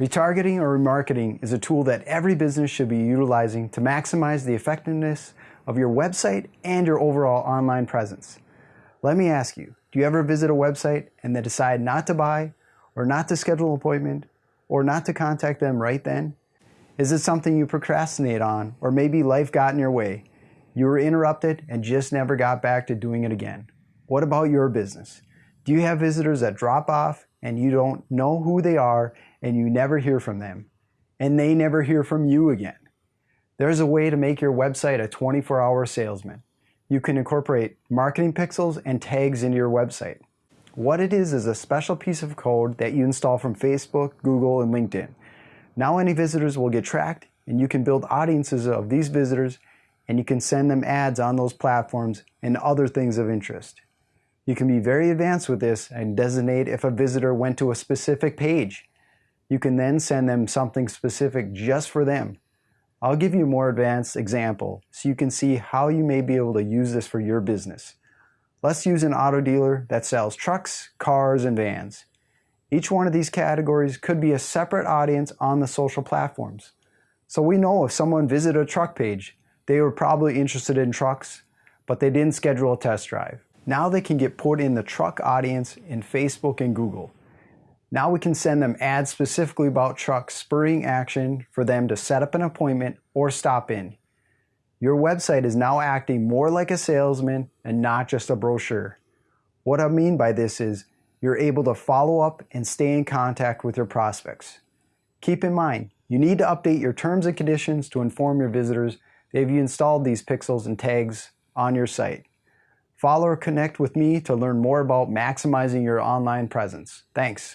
Retargeting or remarketing is a tool that every business should be utilizing to maximize the effectiveness of your website and your overall online presence. Let me ask you, do you ever visit a website and then decide not to buy or not to schedule an appointment or not to contact them right then? Is it something you procrastinate on or maybe life got in your way? You were interrupted and just never got back to doing it again. What about your business? Do you have visitors that drop off and you don't know who they are and you never hear from them? And they never hear from you again. There's a way to make your website a 24 hour salesman. You can incorporate marketing pixels and tags into your website. What it is is a special piece of code that you install from Facebook, Google, and LinkedIn. Now any visitors will get tracked and you can build audiences of these visitors and you can send them ads on those platforms and other things of interest. You can be very advanced with this and designate if a visitor went to a specific page. You can then send them something specific just for them. I'll give you a more advanced example so you can see how you may be able to use this for your business. Let's use an auto dealer that sells trucks, cars, and vans. Each one of these categories could be a separate audience on the social platforms. So we know if someone visited a truck page, they were probably interested in trucks, but they didn't schedule a test drive. Now they can get put in the truck audience in Facebook and Google. Now we can send them ads specifically about trucks, spurring action for them to set up an appointment or stop in. Your website is now acting more like a salesman and not just a brochure. What I mean by this is you're able to follow up and stay in contact with your prospects. Keep in mind, you need to update your terms and conditions to inform your visitors that you installed these pixels and tags on your site. Follow or connect with me to learn more about maximizing your online presence. Thanks.